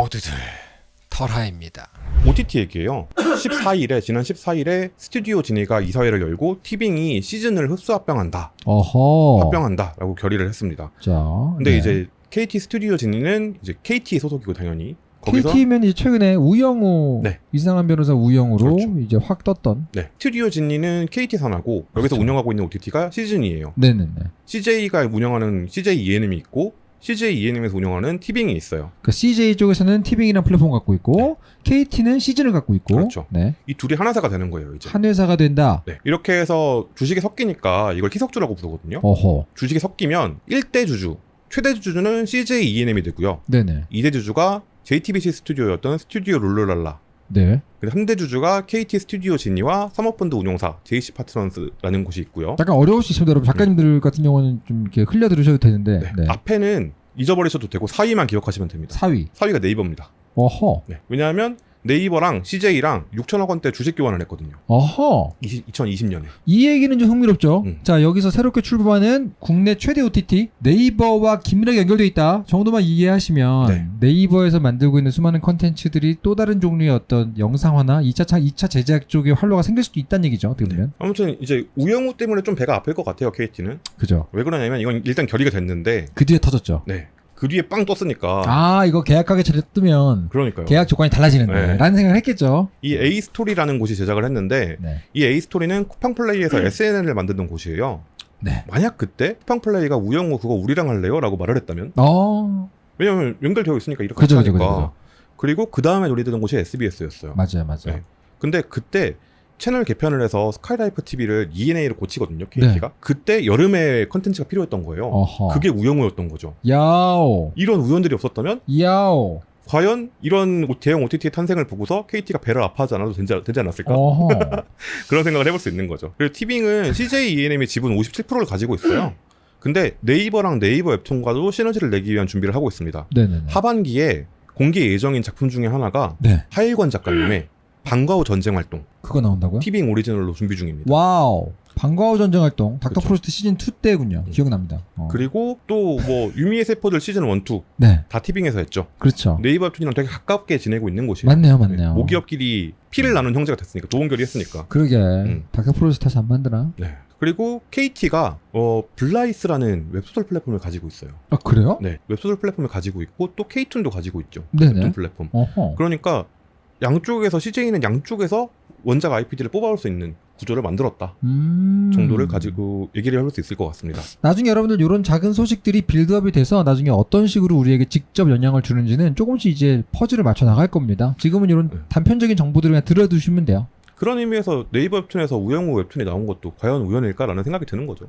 모두들 털하입니다. OTT 얘기예요. 14일에 지난 14일에 스튜디오 지니가 이사회를 열고 티빙이 시즌을 흡수 합병한다, 어허. 합병한다라고 결의를 했습니다. 자. 근데 네. 이제 KT 스튜디오 지니는 이제 KT 소속이고 당연히 KT면 이제 최근에 우영우 네. 이상한 변호사 우영우로 그렇죠. 이제 확 떴던. 네, 스튜디오 지니는 KT 산하고 여기서 그렇죠. 운영하고 있는 OTT가 시즌이에요. 네네네. CJ가 운영하는 CJ ENM이 있고 CJ ENM에서 운영하는 티빙이 있어요. 그 CJ 쪽에서는 티빙이라는 플랫폼 갖고 있고 KT는 시즌을 갖고 있고. 네. 그렇죠. 네. 이 둘이 한 회사가 되는 거예요, 이제. 한 회사가 된다. 네, 이렇게 해서 주식이 섞이니까 이걸 희석주라고 부르거든요. 어허. 주식이 섞이면 1대 주주, 최대 주주는 CJ ENM이 되고요. 네네. 2대 주주가 JTBC 스튜디오였던 스튜디오 룰루랄라. 네. 3대 주주가 KT 스튜디오 지니와 사모펀드 운용사 JC 파트너스라는 곳이 있고요. 약간 어려울 수 있습니다, 여러분. 작가님들 같은 경우는 좀 이렇게 흘려 들으셔도 되는데. 네, 네. 앞에는 잊어버리셔도 되고 4위만 기억하시면 됩니다. 4위. 4위가 네이버입니다. 어허. 네, 왜냐하면 네이버랑 CJ랑 6천억 원대 주식 교환을 했거든요. 어허. 2020년에. 이 얘기는 좀 흥미롭죠. 음. 자, 여기서 새롭게 출범하는 국내 최대 OTT 네이버와 긴밀하게 연결돼 있다. 정도만 이해하시면 네. 이버에서 만들고 있는 수많은 컨텐츠들이 또 다른 종류의 어떤 영상화나 2차 차 2차 제작 쪽의 활로가 생길 수도 있다는 얘기죠. 어떻게 보면. 아무튼 이제 우영우 때문에 좀 배가 아플 것 같아요, KT는. 그죠. 왜 그러냐면 이건 일단 결의가 됐는데, 그 뒤에 터졌죠. 네. 그 뒤에 빵 떴으니까. 아, 이거 계약하게 차려 뜨면 그러니까요. 계약 조건이 달라지는데 네. 라는 생각을 했겠죠. 이 A 스토리라는 곳이 제작을 했는데, 네. 이 A 스토리는 쿠팡 플레이에서 SNL을 만드는 곳이에요. 네. 만약 그때 쿠팡 플레이가 우영우 그거 우리랑 할래요?라고 말을 했다면, 어. 왜냐면 연결되어 있으니까 이렇게 그죠, 하니까. 그죠, 그죠. 그리고 그 다음에 논의되던 곳이 SBS였어요. 맞아요, 맞아요. 네. 근데 그때 채널 개편을 해서 스카이라이프 TV를 ENA로 고치거든요, KT가. 그때 여름에 컨텐츠가 필요했던 거예요. 네. 어허. 그게 우영우였던 거죠. 야오. 이런 우연들이 없었다면 야오. 과연 이런 대형 OTT의 탄생을 보고서 KT가 배를 아파하지 않아도 되지, 되지 않았을까? 그런 생각을 해볼 수 있는 거죠. 그리고 티빙은 CJ ENM의 지분 57%를 가지고 있어요. 근데 네이버랑 네이버 웹툰과도 시너지를 내기 위한 준비를 하고 있습니다. 네네네. 하반기에 공개 예정인 작품 중에 하나가 네. 하일권 작가님의 방과 후 전쟁 활동 그거 나온다고요? 티빙 오리지널로 준비 중입니다. 와우. 방과후 전쟁 활동 닥터 그쵸. 프로스트 시즌 2 때군요. 음. 기억납니다. 어. 그리고 또 뭐 유미의 세포들 시즌 1, 2 네. 다 티빙에서 했죠. 그렇죠. 네이버 웹툰이랑 되게 가깝게 지내고 있는 곳이에요. 맞네요, 맞네요. 모기업끼리 피를 나눈 형제가 됐으니까 결의 했으니까. 그러게. 음. 닥터 프로스트 다시 안 만드나? 네. 그리고 KT가 어 블라이스라는 웹소설 플랫폼을 가지고 있어요. 아, 그래요? 네, 웹소설 플랫폼을 가지고 있고 또 K툰도 가지고 있죠. 네네. 웹툰 플랫폼. 어허. 그러니까 양쪽에서 CJ는 양쪽에서 원작 IP들을 뽑아올 수 있는 구조를 만들었다 음. 정도를 가지고 얘기를 해볼 수 있을 것 같습니다. 나중에 여러분들 이런 작은 소식들이 빌드업이 돼서 나중에 어떤 식으로 우리에게 직접 영향을 주는지는 조금씩 이제 퍼즐을 맞춰 나갈 겁니다. 지금은 이런 네. 단편적인 정보들을 그냥 들어두시면 돼요. 그런 의미에서 네이버 웹툰에서 우영우 웹툰이 나온 것도 과연 우연일까라는 생각이 드는 거죠.